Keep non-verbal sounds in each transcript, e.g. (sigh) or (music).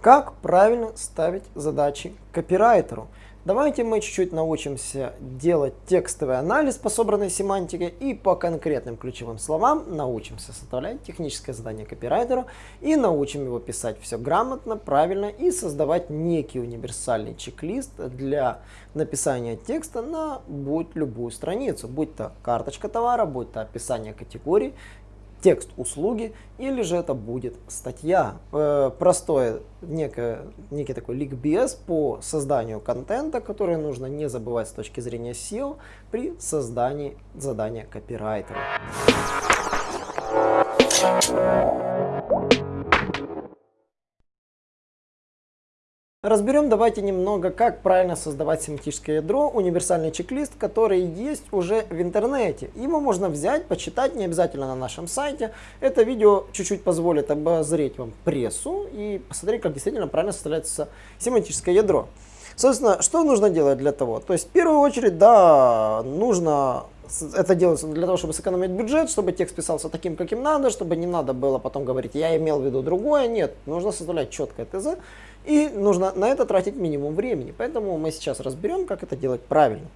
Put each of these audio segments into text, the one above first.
Как правильно ставить задачи копирайтеру? Давайте мы чуть-чуть научимся делать текстовый анализ по собранной семантике и по конкретным ключевым словам научимся составлять техническое задание копирайтеру и научим его писать все грамотно, правильно и создавать некий универсальный чек-лист для написания текста на будь любую страницу, будь то карточка товара, будь то описание категорий, текст услуги, или же это будет статья. Э, простое некое, некий такой ликбез по созданию контента, который нужно не забывать с точки зрения SEO при создании задания копирайтера. Разберем давайте немного, как правильно создавать семантическое ядро, универсальный чек-лист, который есть уже в интернете. Его можно взять, почитать, не обязательно на нашем сайте. Это видео чуть-чуть позволит обозреть вам прессу и посмотреть, как действительно правильно составляется семантическое ядро. Собственно, что нужно делать для того? То есть, в первую очередь, да, нужно это делается для того, чтобы сэкономить бюджет, чтобы текст писался таким, каким надо, чтобы не надо было потом говорить, я имел в виду другое. Нет, нужно составлять четкое ТЗ, и нужно на это тратить минимум времени. Поэтому мы сейчас разберем, как это делать правильно.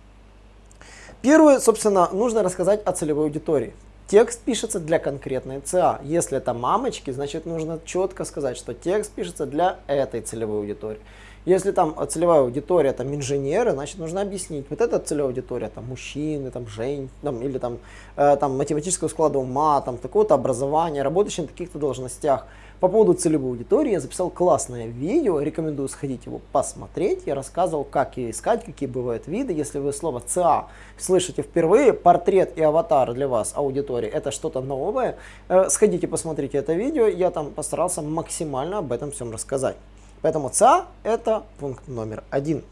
Первое, собственно, нужно рассказать о целевой аудитории. Текст пишется для конкретной ЦА. Если это мамочки, значит нужно четко сказать, что текст пишется для этой целевой аудитории. Если там целевая аудитория там инженеры, значит нужно объяснить, вот эта целевая аудитория там мужчины, там женщины, там, или там, э, там математического склада ума, там такого-то образования, работающие на таких-то должностях. По поводу целевой аудитории я записал классное видео, рекомендую сходить его посмотреть. Я рассказывал, как ее искать, какие бывают виды. Если вы слово ЦА слышите впервые, портрет и аватар для вас аудитории, это что-то новое, э, сходите посмотрите это видео, я там постарался максимально об этом всем рассказать. Поэтому ЦА это пункт номер один.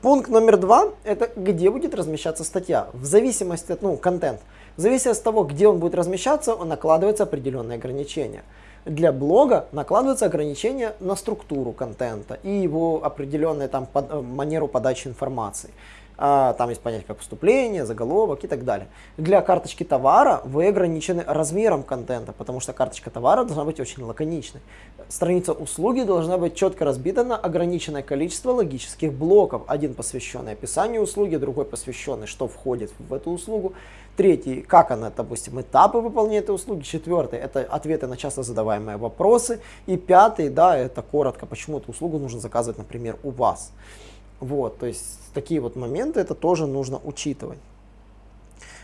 Пункт номер два – это где будет размещаться статья. В зависимости от, ну, контент. В зависимости от того, где он будет размещаться, он накладывается определенные ограничения для блога накладываются ограничения на структуру контента и его определенную там, под, э, манеру подачи информации. А, там есть понятие как вступление, заголовок и так далее. Для карточки товара вы ограничены размером контента, потому что карточка товара должна быть очень лаконичной. Страница услуги должна быть четко разбита на ограниченное количество логических блоков. Один посвященный описанию услуги, другой посвященный, что входит в эту услугу. Третий, как она, допустим, этапы выполнения этой услуги. Четвертый, это ответы на часто задаваемые вопросы. И пятый, да, это коротко, почему эту услугу нужно заказывать, например, у вас. Вот, то есть такие вот моменты это тоже нужно учитывать.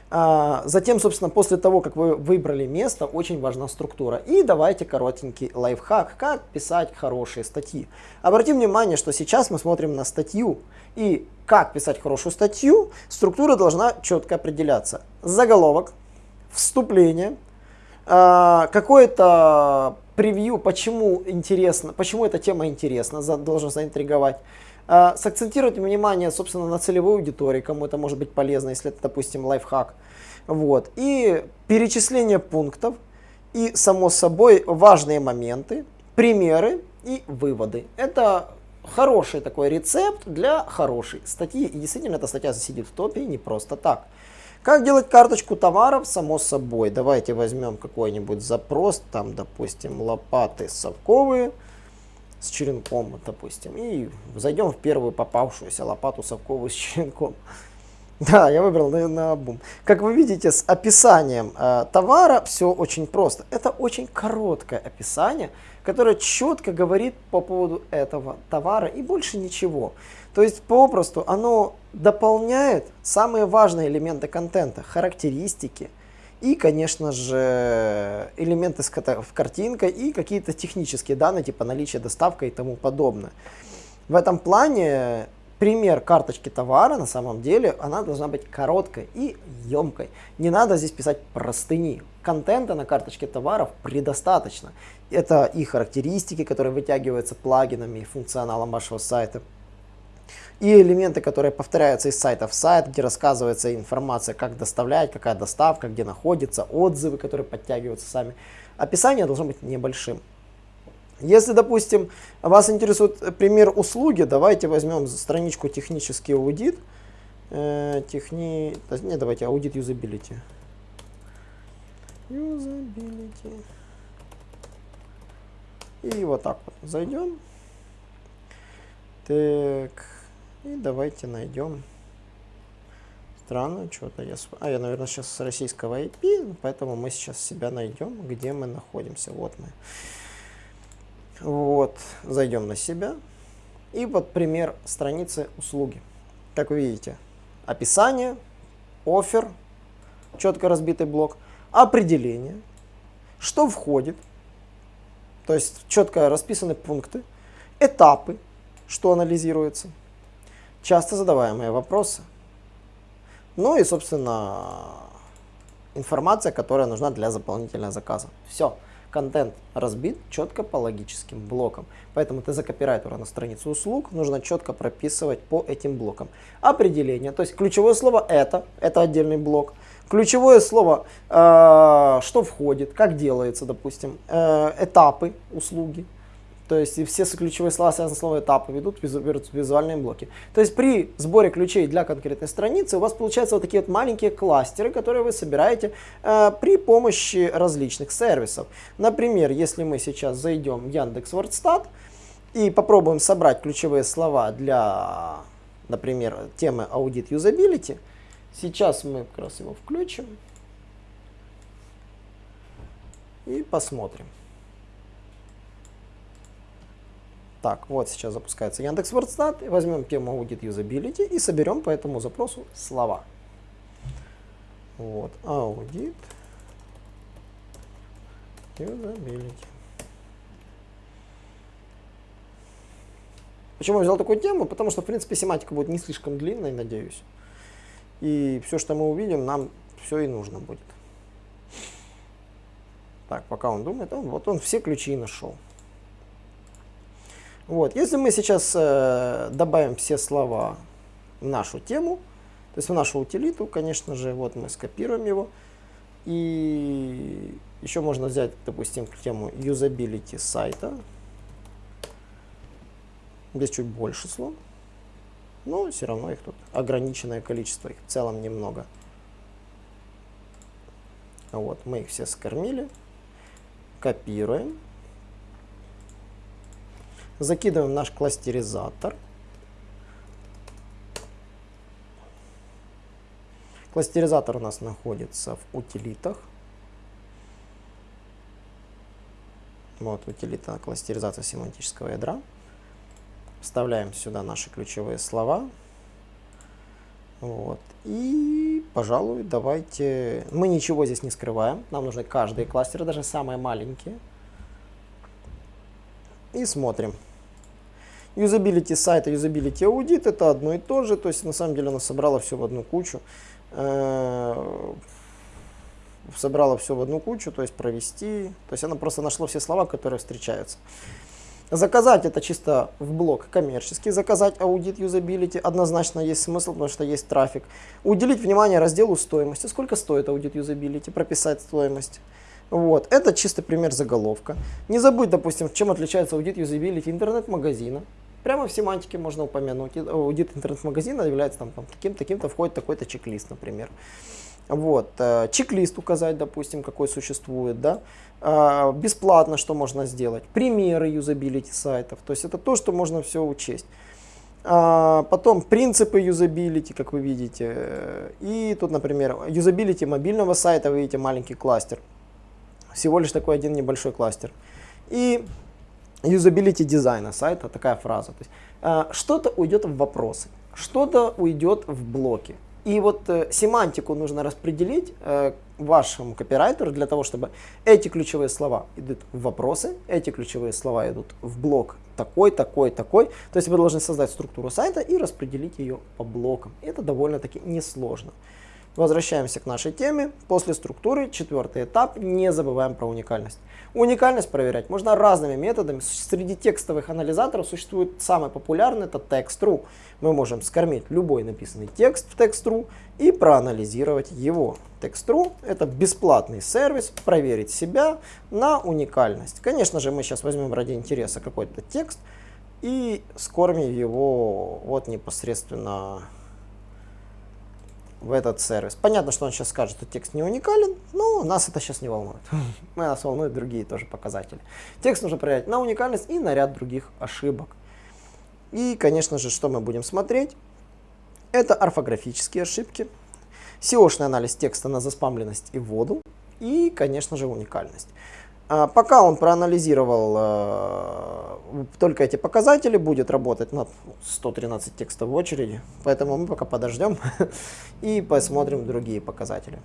А, затем, собственно, после того, как вы выбрали место, очень важна структура. И давайте коротенький лайфхак, как писать хорошие статьи. Обратим внимание, что сейчас мы смотрим на статью. И как писать хорошую статью, структура должна четко определяться. Заголовок, вступление, а, какое-то превью, почему интересно, почему эта тема интересна, должен заинтриговать. А, сакцентировать внимание, собственно, на целевой аудитории, кому это может быть полезно, если это, допустим, лайфхак. Вот. И перечисление пунктов, и, само собой, важные моменты, примеры и выводы. Это хороший такой рецепт для хорошей статьи. И действительно, эта статья засидит в топе не просто так. Как делать карточку товаров? Само собой. Давайте возьмем какой-нибудь запрос, там, допустим, лопаты совковые с черенком, допустим, и зайдем в первую попавшуюся лопату совковую с черенком. (laughs) Да, я выбрал на, на бум. Как вы видите, с описанием э, товара все очень просто. Это очень короткое описание, которое четко говорит по поводу этого товара и больше ничего. То есть попросту оно дополняет самые важные элементы контента, характеристики, и, конечно же, элементы с картинкой и какие-то технические данные, типа наличие доставка и тому подобное. В этом плане пример карточки товара, на самом деле, она должна быть короткой и емкой. Не надо здесь писать простыни. Контента на карточке товаров предостаточно. Это и характеристики, которые вытягиваются плагинами и функционалом вашего сайта и элементы, которые повторяются из сайта в сайт, где рассказывается информация, как доставлять, какая доставка, где находится, отзывы, которые подтягиваются сами. Описание должно быть небольшим. Если, допустим, вас интересует пример услуги, давайте возьмем страничку технический аудит. Э, техни... Не, давайте аудит юзабилити. Юзабилити. И вот так вот зайдем. Так, и давайте найдем. Странно, что-то я... А, я, наверное, сейчас с российского IP, поэтому мы сейчас себя найдем, где мы находимся. Вот мы. Вот, зайдем на себя. И вот пример страницы услуги. Как вы видите, описание, офер, четко разбитый блок, определение, что входит, то есть четко расписаны пункты, этапы, что анализируется, часто задаваемые вопросы, ну и, собственно, информация, которая нужна для заполнительного заказа. Все контент разбит четко по логическим блокам. Поэтому ты за копирайтера на страницу услуг нужно четко прописывать по этим блокам. Определение, то есть ключевое слово это, это отдельный блок. Ключевое слово, э, что входит, как делается, допустим, э, этапы услуги, то есть и все ключевые слова, связанные с словом этапы, ведут визуальные блоки. То есть при сборе ключей для конкретной страницы у вас получаются вот такие вот маленькие кластеры, которые вы собираете э, при помощи различных сервисов. Например, если мы сейчас зайдем в Яндекс Вордстат и попробуем собрать ключевые слова для, например, темы Audit Usability, сейчас мы как раз его включим и посмотрим. Так, вот сейчас запускается Яндекс Вордстат. Возьмем тему Audit Usability и соберем по этому запросу слова. Вот, Audit Usability. Почему я взял такую тему? Потому что, в принципе, семантика будет не слишком длинной, надеюсь. И все, что мы увидим, нам все и нужно будет. Так, пока он думает, он, вот он все ключи нашел. Вот. Если мы сейчас э, добавим все слова в нашу тему, то есть в нашу утилиту, конечно же, вот мы скопируем его. И еще можно взять, допустим, тему юзабилити сайта. Здесь чуть больше слов. Но все равно их тут ограниченное количество, их в целом немного. Вот, мы их все скормили. Копируем. Закидываем наш кластеризатор. Кластеризатор у нас находится в утилитах. Вот утилита кластеризация семантического ядра. Вставляем сюда наши ключевые слова. Вот. И, пожалуй, давайте... Мы ничего здесь не скрываем. Нам нужны каждые кластеры, даже самые маленькие. И смотрим. Юзабилити сайта, юзабилити аудит это одно и то же, то есть на самом деле она собрала все в одну кучу. Э, собрала все в одну кучу, то есть провести, то есть она просто нашла все слова, которые встречаются. Заказать это чисто в блок коммерческий, заказать аудит юзабилити однозначно есть смысл, потому что есть трафик. Уделить внимание разделу стоимости, сколько стоит аудит юзабилити, прописать стоимость. Вот. Это чисто пример заголовка. Не забудь, допустим, чем отличается аудит юзабилити интернет-магазина. Прямо в семантике можно упомянуть. Аудит интернет-магазина является там, там таким-то, таким-то, входит такой-то чек-лист, например. Вот. Э, чек-лист указать, допустим, какой существует, да. Э, бесплатно что можно сделать. Примеры юзабилити сайтов. То есть это то, что можно все учесть. А, потом принципы юзабилити, как вы видите. И тут, например, юзабилити мобильного сайта, вы видите маленький кластер. Всего лишь такой один небольшой кластер. И юзабилити дизайна сайта, такая фраза. Э, что-то уйдет в вопросы, что-то уйдет в блоки. И вот э, семантику нужно распределить э, вашему копирайтеру для того, чтобы эти ключевые слова идут в вопросы, эти ключевые слова идут в блок такой, такой, такой. То есть вы должны создать структуру сайта и распределить ее по блокам. Это довольно-таки несложно. Возвращаемся к нашей теме. После структуры четвертый этап. Не забываем про уникальность. Уникальность проверять можно разными методами. Среди текстовых анализаторов существует самый популярный, это text.ru. Мы можем скормить любой написанный текст в text.ru и проанализировать его. Text.ru это бесплатный сервис, проверить себя на уникальность. Конечно же, мы сейчас возьмем ради интереса какой-то текст и скормим его вот непосредственно в этот сервис. Понятно, что он сейчас скажет, что текст не уникален, но нас это сейчас не волнует. (laughs) Нас волнуют другие тоже показатели. Текст нужно проверять на уникальность и на ряд других ошибок. И, конечно же, что мы будем смотреть? Это орфографические ошибки, SEO-шный анализ текста на заспамленность и воду и, конечно же, уникальность. А, пока он проанализировал э, только эти показатели, будет работать над 113 текстов в очереди, поэтому мы пока подождем (laughs) и посмотрим другие показатели.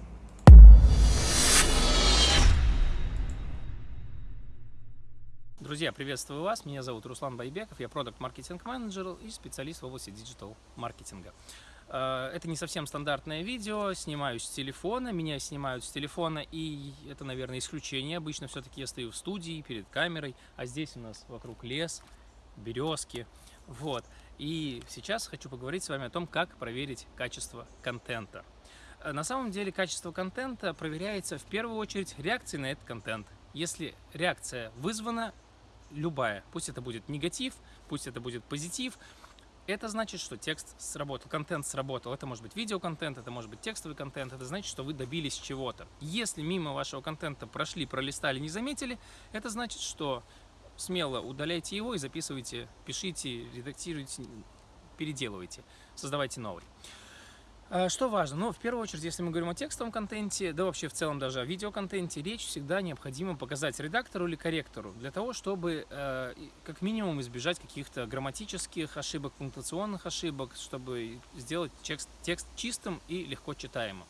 Друзья, приветствую вас. Меня зовут Руслан Байбеков. Я product marketing manager и специалист в области digital маркетинга. Э, это не совсем стандартное видео, снимаю с телефона, меня снимают с телефона, и это, наверное, исключение. Обычно все-таки я стою в студии перед камерой, а здесь у нас вокруг лес, березки. Вот. И сейчас хочу поговорить с вами о том, как проверить качество контента. Э, на самом деле качество контента проверяется в первую очередь реакцией на этот контент. Если реакция вызвана, любая, пусть это будет негатив, пусть это будет позитив, это значит, что текст сработал, контент сработал. Это может быть видеоконтент, это может быть текстовый контент. Это значит, что вы добились чего-то. Если мимо вашего контента прошли, пролистали, не заметили, это значит, что смело удаляйте его и записывайте, пишите, редактируйте, переделывайте, создавайте новый. А, что важно? Ну, в первую очередь, если мы говорим о текстовом контенте, да вообще в целом даже о видеоконтенте, речь всегда необходимо показать редактору или корректору, для того, чтобы э, как минимум избежать каких-то грамматических ошибок, пунктуационных ошибок, чтобы сделать текст, текст чистым и легко читаемым.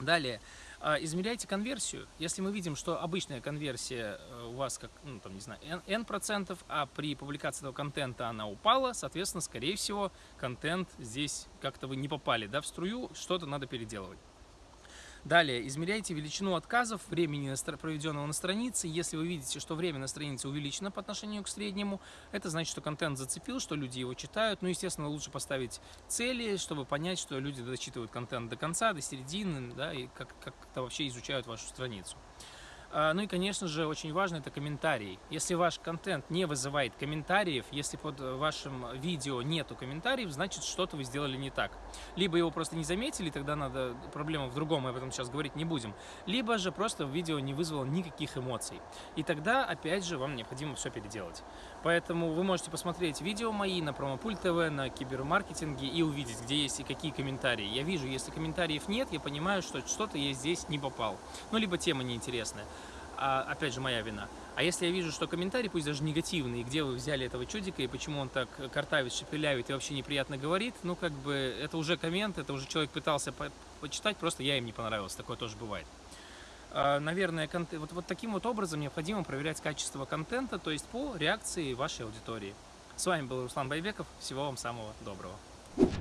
Далее, измеряйте конверсию. Если мы видим, что обычная конверсия э, у вас, как, ну, там, не знаю, n, n процентов, а при публикации этого контента она упала, соответственно, скорее всего, контент здесь как-то вы не попали да, в струю, что-то надо переделывать. Далее, измеряйте величину отказов, времени, проведенного на странице. Если вы видите, что время на странице увеличено по отношению к среднему, это значит, что контент зацепил, что люди его читают. Ну, естественно, лучше поставить цели, чтобы понять, что люди дочитывают контент до конца, до середины, да, и как-то как вообще изучают вашу страницу. А, ну и, конечно же, очень важно это комментарии. Если ваш контент не вызывает комментариев, если под вашим видео нету комментариев, значит что-то вы сделали не так. Либо его просто не заметили, тогда надо проблема в другом, мы об этом сейчас говорить не будем. Либо же просто видео не вызвало никаких эмоций. И тогда, опять же, вам необходимо все переделать. Поэтому вы можете посмотреть видео мои на Промопульт ТВ, на кибермаркетинге и увидеть, где есть и какие комментарии. Я вижу, если комментариев нет, я понимаю, что что-то я здесь не попал. Ну, либо тема неинтересная а, опять же, моя вина. А если я вижу, что комментарий, пусть даже негативный, где вы взяли этого чудика и почему он так картавит, шепелявит и вообще неприятно говорит, ну, как бы, это уже коммент, это уже человек пытался по почитать, просто я им не понравился, такое тоже бывает. А, наверное, вот, вот таким вот образом необходимо проверять качество контента, то есть по реакции вашей аудитории. С вами был Руслан Байбеков, всего вам самого доброго.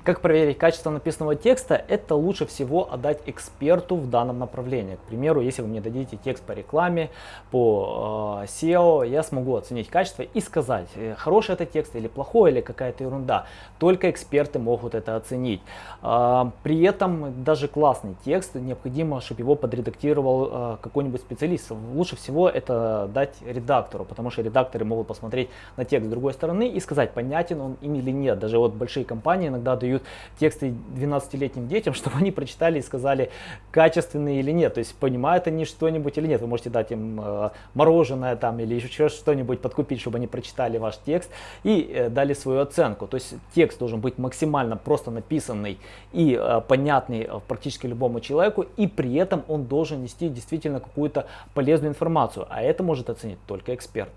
Как проверить качество написанного текста? Это лучше всего отдать эксперту в данном направлении. К примеру, если вы мне дадите текст по рекламе, по э, SEO, я смогу оценить качество и сказать, э, хороший это текст или плохой, или какая-то ерунда. Только эксперты могут это оценить. Э, при этом даже классный текст, необходимо, чтобы его подредактировал э, какой-нибудь специалист. Лучше всего это дать редактору, потому что редакторы могут посмотреть на текст с другой стороны и сказать, понятен он им или нет. Даже вот большие компании иногда дают тексты 12-летним детям, (laughs) чтобы они прочитали и сказали, качественные или нет. То есть понимают они что-нибудь или нет. Вы можете дать им э, мороженое там или еще что-нибудь подкупить, чтобы они прочитали ваш текст и э, дали свою оценку. То есть текст должен быть максимально просто написанный и э, понятный э, практически любому человеку, и при этом он должен нести действительно какую-то полезную информацию. А это может оценить только эксперт.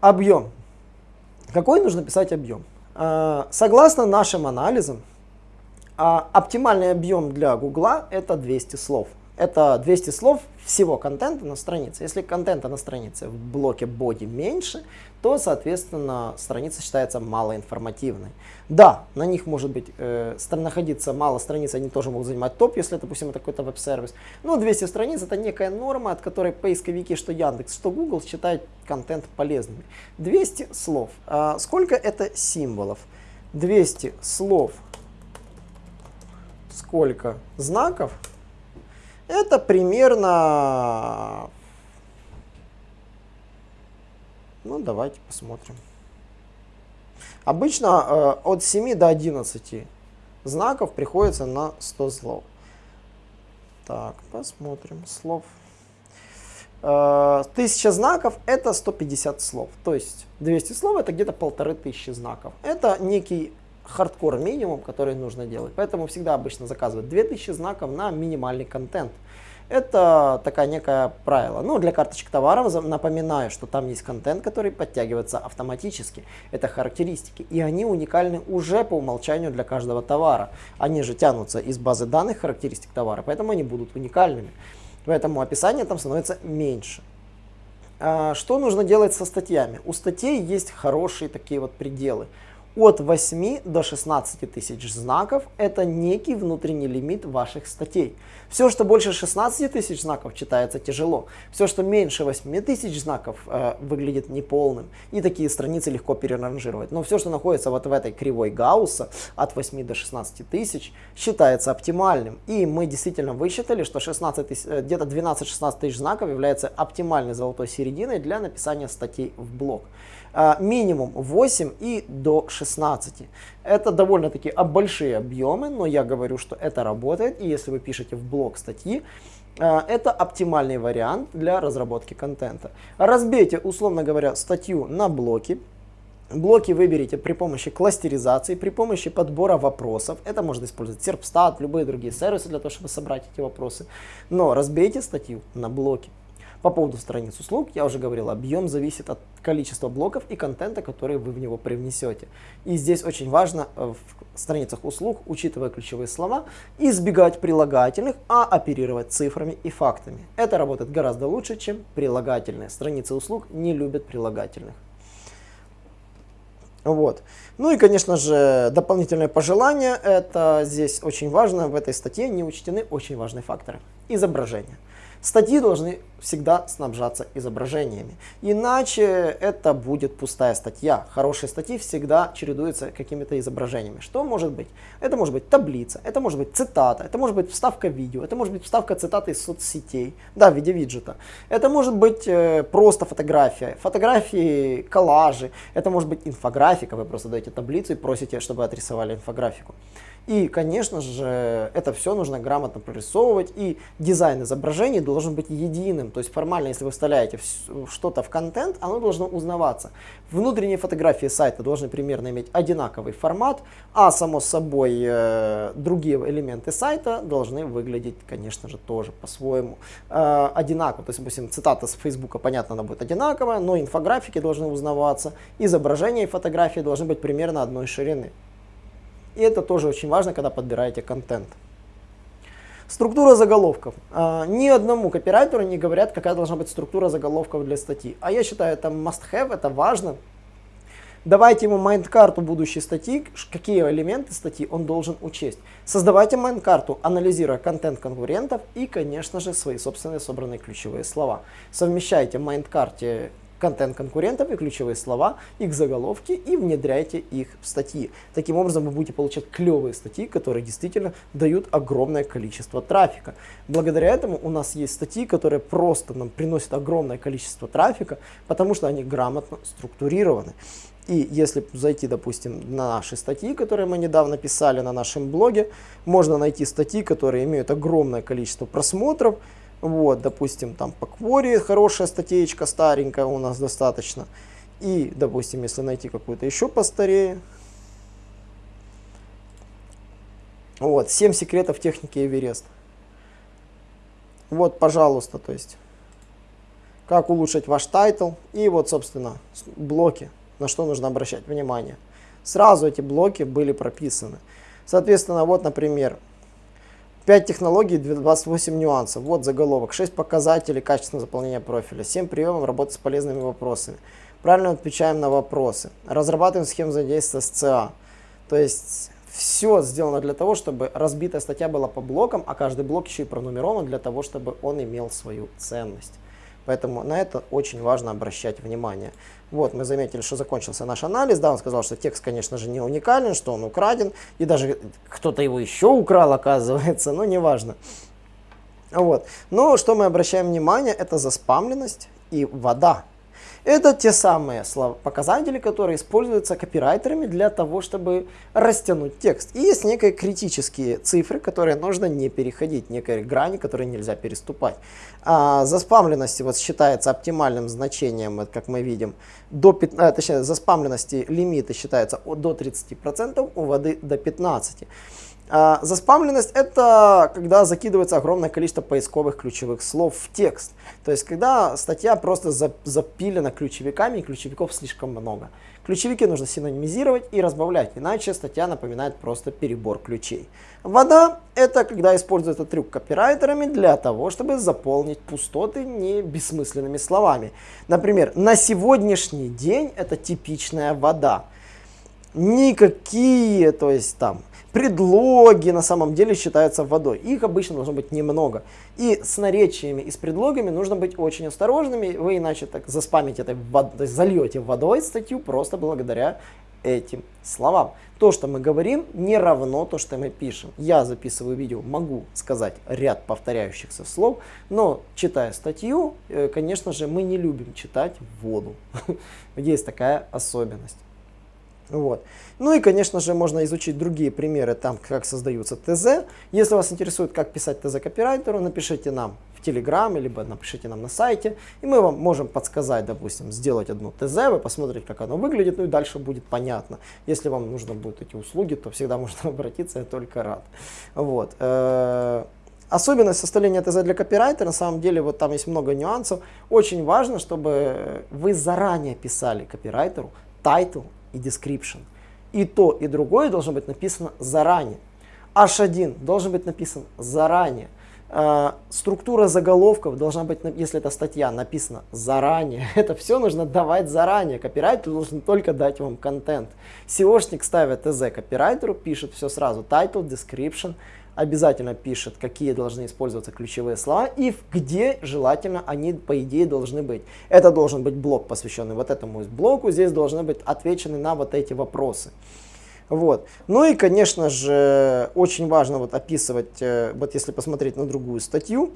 Объем. Какой нужно писать объем? А, согласно нашим анализам, а, оптимальный объем для Гугла это 200 слов. Это 200 слов всего контента на странице. Если контента на странице в блоке body меньше, то, соответственно, страница считается малоинформативной. Да, на них может быть э, находиться мало страниц, они тоже могут занимать топ, если, допустим, это какой-то веб-сервис. Но 200 страниц это некая норма, от которой поисковики, что Яндекс, что Google считают контент полезным. 200 слов. А сколько это символов? 200 слов. Сколько знаков? Это примерно... Ну, давайте посмотрим. Обычно э, от 7 до 11 знаков приходится на 100 слов. Так, посмотрим. Слов. Э, 1000 знаков это 150 слов. То есть 200 слов это где-то полторы тысячи знаков. Это некий хардкор минимум, который нужно делать. Поэтому всегда обычно заказывают 2000 знаков на минимальный контент. Это такая некая правило. Ну, для карточек товаров напоминаю, что там есть контент, который подтягивается автоматически. Это характеристики. И они уникальны уже по умолчанию для каждого товара. Они же тянутся из базы данных характеристик товара, поэтому они будут уникальными. Поэтому описание там становится меньше. А, что нужно делать со статьями? У статей есть хорошие такие вот пределы от 8 до 16 тысяч знаков – это некий внутренний лимит ваших статей. Все, что больше 16 тысяч знаков, читается тяжело. Все, что меньше 8 тысяч знаков, э, выглядит неполным. И такие страницы легко переранжировать. Но все, что находится вот в этой кривой Гаусса от 8 до 16 тысяч, считается оптимальным. И мы действительно высчитали, что 16 тысяч, э, где-то 12-16 тысяч знаков является оптимальной золотой серединой для написания статей в блог. А, минимум 8 и до 16. Это довольно-таки большие объемы, но я говорю, что это работает. И если вы пишете в блог статьи, а, это оптимальный вариант для разработки контента. Разбейте, условно говоря, статью на блоки. Блоки выберите при помощи кластеризации, при помощи подбора вопросов. Это можно использовать Serpstat, любые другие сервисы для того, чтобы собрать эти вопросы. Но разбейте статью на блоки. По поводу страниц услуг, я уже говорил, объем зависит от количества блоков и контента, который вы в него привнесете. И здесь очень важно э, в страницах услуг, учитывая ключевые слова, избегать прилагательных, а оперировать цифрами и фактами. Это работает гораздо лучше, чем прилагательные. Страницы услуг не любят прилагательных. Вот. Ну и, конечно же, дополнительное пожелание, это здесь очень важно, в этой статье не учтены очень важные факторы. Изображение. Статьи должны всегда снабжаться изображениями. Иначе это будет пустая статья. Хорошие статьи всегда чередуются какими-то изображениями. Что может быть? Это может быть таблица, это может быть цитата, это может быть вставка видео, это может быть вставка цитаты из соцсетей, да, в виде виджета. Это может быть э, просто фотография, фотографии, коллажи, это может быть инфографика, вы просто даете таблицу и просите, чтобы отрисовали инфографику. И, конечно же, это все нужно грамотно прорисовывать, и дизайн изображений должен быть единым. То есть формально, если вы вставляете что-то в контент, оно должно узнаваться. Внутренние фотографии сайта должны примерно иметь одинаковый формат, а само собой э, другие элементы сайта должны выглядеть, конечно же, тоже по-своему э, одинаково. То есть, допустим, цитата с Фейсбука, понятно, она будет одинаковая, но инфографики должны узнаваться, изображения и фотографии должны быть примерно одной ширины. И это тоже очень важно, когда подбираете контент. Структура заголовков. А, ни одному копирайтеру не говорят, какая должна быть структура заголовков для статьи. А я считаю, это must-have, это важно. Давайте ему mind -карту будущей статьи, какие элементы статьи он должен учесть. Создавайте mind -карту, анализируя контент конкурентов и, конечно же, свои собственные собранные ключевые слова. Совмещайте в mind -карте контент конкурентов и ключевые слова, их заголовки и внедряйте их в статьи. Таким образом вы будете получать клевые статьи, которые действительно дают огромное количество трафика. Благодаря этому у нас есть статьи, которые просто нам приносят огромное количество трафика, потому что они грамотно структурированы. И если зайти, допустим, на наши статьи, которые мы недавно писали на нашем блоге, можно найти статьи, которые имеют огромное количество просмотров, вот, допустим, там по квори хорошая статейка, старенькая у нас достаточно. И, допустим, если найти какую-то еще постарее. Вот, 7 секретов техники Эверест. Вот, пожалуйста, то есть, как улучшить ваш title. И вот, собственно, блоки, на что нужно обращать внимание. Сразу эти блоки были прописаны. Соответственно, вот, например, 5 технологий, 28 нюансов. Вот заголовок. 6 показателей качественного заполнения профиля. 7 приемов работы с полезными вопросами. Правильно отвечаем на вопросы. Разрабатываем схему взаимодействия с ЦА. То есть все сделано для того, чтобы разбитая статья была по блокам, а каждый блок еще и пронумерован для того, чтобы он имел свою ценность. Поэтому на это очень важно обращать внимание. Вот, мы заметили, что закончился наш анализ. Да, он сказал, что текст, конечно же, не уникален, что он украден. И даже кто-то его еще украл, оказывается, (laughs) но неважно. Вот. Но что мы обращаем внимание, это заспамленность и вода. Это те самые слова, показатели, которые используются копирайтерами для того, чтобы растянуть текст. И есть некие критические цифры, которые нужно не переходить, некие грани, которые нельзя переступать. А заспамленности вот считается оптимальным значением, как мы видим, до 15, а, точнее, заспамленности лимиты считаются до 30%, у воды до 15%. А, заспамленность это когда закидывается огромное количество поисковых ключевых слов в текст. То есть когда статья просто запилена ключевиками и ключевиков слишком много. Ключевики нужно синонимизировать и разбавлять, иначе статья напоминает просто перебор ключей. Вода – это когда используют этот трюк копирайтерами для того, чтобы заполнить пустоты не бессмысленными словами. Например, на сегодняшний день это типичная вода. Никакие, то есть там Предлоги на самом деле считаются водой. Их обычно должно быть немного. И с наречиями и с предлогами нужно быть очень осторожными. Вы иначе так заспамите этой водой, зальете водой статью просто благодаря этим словам. То, что мы говорим, не равно то, что мы пишем. Я записываю видео, могу сказать ряд повторяющихся слов, но читая статью, э, конечно же, мы не любим читать воду. (laughs) Есть такая особенность. Вот. Ну и, конечно же, можно изучить другие примеры, там, как создаются ТЗ. Если вас интересует, как писать ТЗ копирайтеру, напишите нам в Telegram, либо напишите нам на сайте, и мы вам можем подсказать, допустим, сделать одну ТЗ, вы посмотрите, как оно выглядит, ну и дальше будет понятно. Если вам нужно будут эти услуги, то всегда (laughs) можно обратиться, я только рад. Вот. Э, особенность составления ТЗ для копирайтера, на самом деле, вот там есть много нюансов. Очень важно, чтобы вы заранее писали копирайтеру title и description. И то, и другое должно быть написано заранее. H1 должен быть написан заранее. Э, структура заголовков должна быть, если это статья, написана заранее. (laughs) Это все нужно давать заранее. Копирайтер должен только дать вам контент. SEOшник ставит ТЗ копирайтеру, пишет все сразу. Title, description, обязательно пишет, какие должны использоваться ключевые слова и где желательно они, по идее, должны быть. Это должен быть блок, посвященный вот этому блоку, здесь должны быть отвечены на вот эти вопросы. Вот. Ну и, конечно же, очень важно вот описывать, э, вот если посмотреть на другую статью,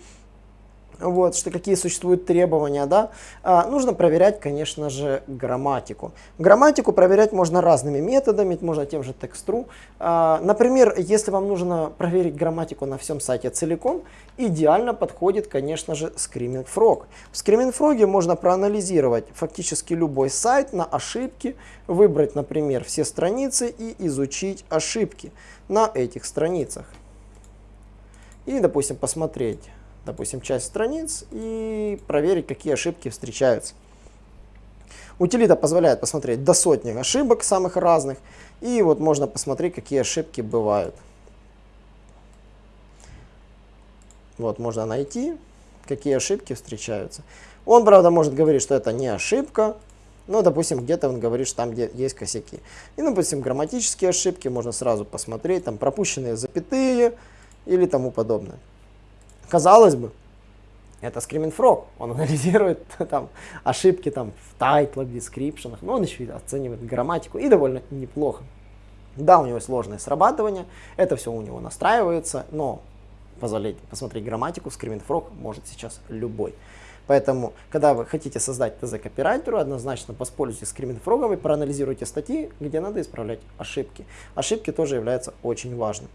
вот, что какие существуют требования, да, а, нужно проверять, конечно же, грамматику. Грамматику проверять можно разными методами, можно тем же текстру. А, например, если вам нужно проверить грамматику на всем сайте целиком, идеально подходит, конечно же, Screaming Frog. В Screaming Frog можно проанализировать фактически любой сайт на ошибки, выбрать, например, все страницы и изучить ошибки на этих страницах. И, допустим, посмотреть допустим, часть страниц и проверить, какие ошибки встречаются. Утилита позволяет посмотреть до сотни ошибок самых разных, и вот можно посмотреть, какие ошибки бывают. Вот можно найти, какие ошибки встречаются. Он, правда, может говорить, что это не ошибка, но, допустим, где-то он говорит, что там где есть косяки. И, допустим, грамматические ошибки можно сразу посмотреть, там пропущенные запятые или тому подобное. Казалось бы, это Screaming Frog. Он анализирует (laughs) там, ошибки там, в тайтлах, дескрипшенах, но он еще оценивает грамматику и довольно неплохо. Да, у него сложное срабатывание, это все у него настраивается, но позволить посмотреть грамматику Screaming Frog может сейчас любой. Поэтому, когда вы хотите создать ТЗ копирайтеру, однозначно воспользуйтесь Screaming Frog и проанализируйте статьи, где надо исправлять ошибки. Ошибки тоже являются очень важными.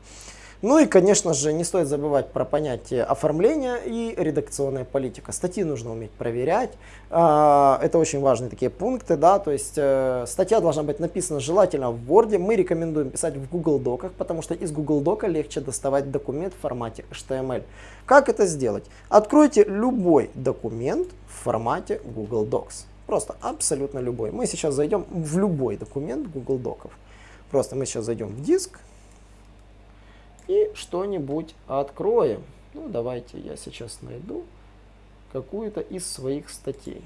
Ну и, конечно же, не стоит забывать про понятие оформления и редакционная политика. Статьи нужно уметь проверять. А, это очень важные такие пункты, да, то есть э, статья должна быть написана желательно в Word. Мы рекомендуем писать в Google Доках, потому что из Google Дока легче доставать документ в формате HTML. Как это сделать? Откройте любой документ в формате Google Docs. Просто абсолютно любой. Мы сейчас зайдем в любой документ Google Доков. Просто мы сейчас зайдем в диск, и что-нибудь откроем. Ну, давайте я сейчас найду какую-то из своих статей.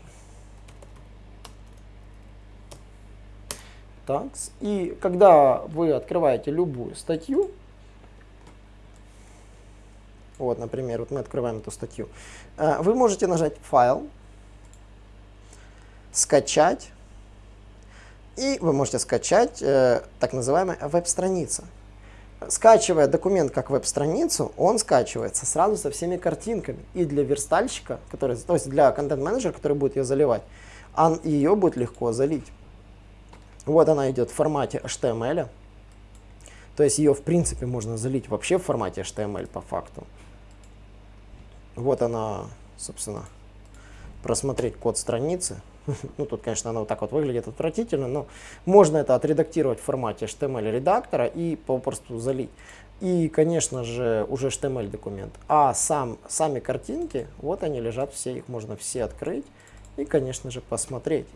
Так, и когда вы открываете любую статью, вот, например, вот мы открываем эту статью, э, вы можете нажать «Файл», «Скачать», и вы можете скачать э, так называемая веб-страница. Скачивая документ как веб-страницу, он скачивается сразу со всеми картинками. И для верстальщика, который, то есть для контент-менеджера, который будет ее заливать, а ее будет легко залить. Вот она идет в формате HTML. То есть ее в принципе можно залить вообще в формате HTML по факту. Вот она, собственно, просмотреть код страницы. (laughs) Ну, тут, конечно, она вот так вот выглядит отвратительно, но можно это отредактировать в формате HTML редактора и попросту залить. И, конечно же, уже HTML документ. А сам, сами картинки, вот они лежат все, их можно все открыть и, конечно же, посмотреть.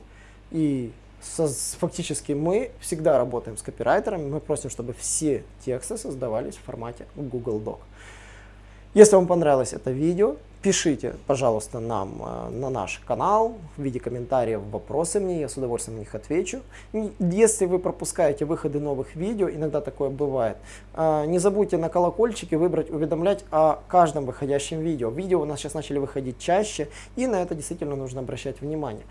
И со, фактически мы всегда работаем с копирайтерами, мы просим, чтобы все тексты создавались в формате Google Doc. Если вам понравилось это видео, пишите, пожалуйста, нам э, на наш канал в виде комментариев, вопросы мне, я с удовольствием на них отвечу. Если вы пропускаете выходы новых видео, иногда такое бывает, э, не забудьте на колокольчике выбрать уведомлять о каждом выходящем видео. Видео у нас сейчас начали выходить чаще, и на это действительно нужно обращать внимание.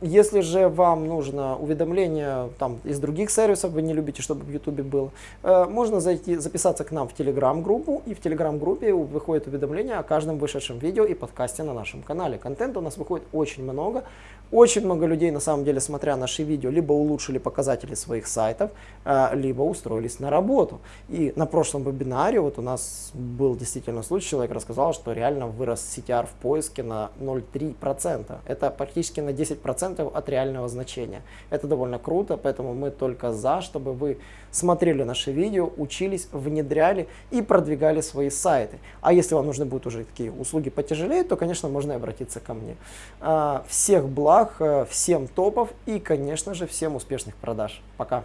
Если же вам нужно уведомление там, из других сервисов, вы не любите, чтобы в YouTube было, э, можно зайти, записаться к нам в Telegram-группу, и в Telegram-группе выходит уведомление о каждом вышедшем видео и подкасте на нашем канале. Контента у нас выходит очень много. Очень много людей, на самом деле, смотря наши видео, либо улучшили показатели своих сайтов, э, либо устроились на работу. И на прошлом вебинаре вот у нас был действительно случай, человек рассказал, что реально вырос CTR в поиске на 0,3%. Это практически на 10% 10% от реального значения. Это довольно круто, поэтому мы только за, чтобы вы смотрели наши видео, учились, внедряли и продвигали свои сайты. А если вам нужны будут уже такие услуги потяжелее, то, конечно, можно и обратиться ко мне. А, всех благ, э, всем топов и, конечно же, всем успешных продаж. Пока!